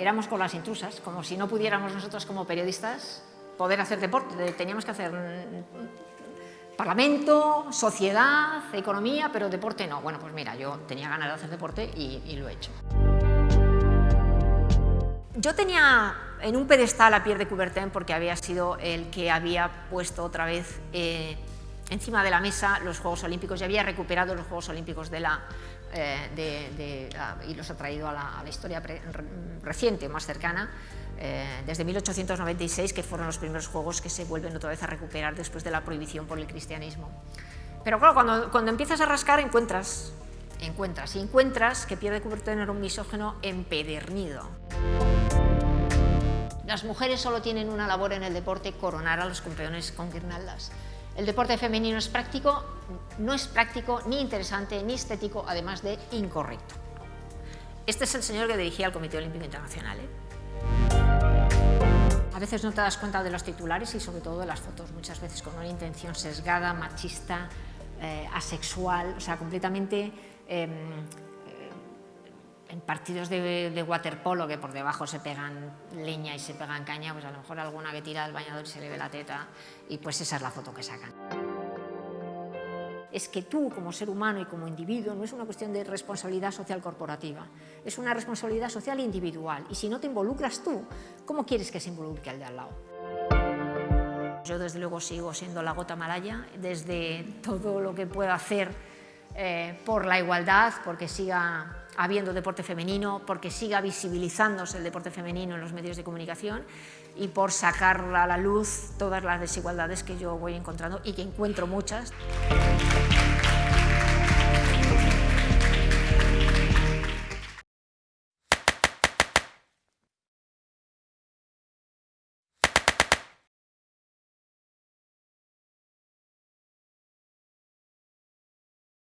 éramos con las intrusas, como si no pudiéramos nosotros como periodistas poder hacer deporte, teníamos que hacer mm, parlamento, sociedad, economía, pero deporte no. Bueno, pues mira, yo tenía ganas de hacer deporte y, lo he hecho. Yo tenía en un pedestal a Pierre de Coubertin porque había sido el que había puesto otra vez eh, encima de la mesa los Juegos Olímpicos y había recuperado los Juegos Olímpicos de la, eh, y los ha traído a la, historia reciente, más cercana, eh, desde 1896, que fueron los primeros Juegos que se vuelven otra vez a recuperar después de la prohibición por el cristianismo. Pero claro, cuando, cuando empiezas a rascar encuentras, encuentras, y encuentras que Pierre de Coubertin era un misógeno empedernido. Las mujeres solo tienen una labor en el deporte, coronar a los campeones con guirnaldas. El deporte femenino es práctico, no es práctico, ni interesante, ni estético, además de incorrecto. Este es el señor que dirigía el Comité Olímpico Internacional. ¿eh? A veces no te das cuenta de los titulares y sobre todo de las fotos, muchas veces con una intención sesgada, machista, eh, asexual, o sea, completamente em, en partidos de, waterpolo que por debajo se pegan leña y se pegan caña, pues a lo mejor alguna que tira del bañador y se le ve la teta y pues esa es la foto que sacan. Es que tú como ser humano y como individuo no es una cuestión de responsabilidad social corporativa, es una responsabilidad social individual y si no te involucras tú, ¿cómo quieres que se involucre el de al lado? Yo desde luego sigo siendo la gota malaya, desde todo lo que puedo hacer eh, por la igualdad, porque siga habiendo deporte femenino, porque siga visibilizándose el deporte femenino en los medios de comunicación y por sacar a la luz todas las desigualdades que yo voy encontrando y que encuentro muchas.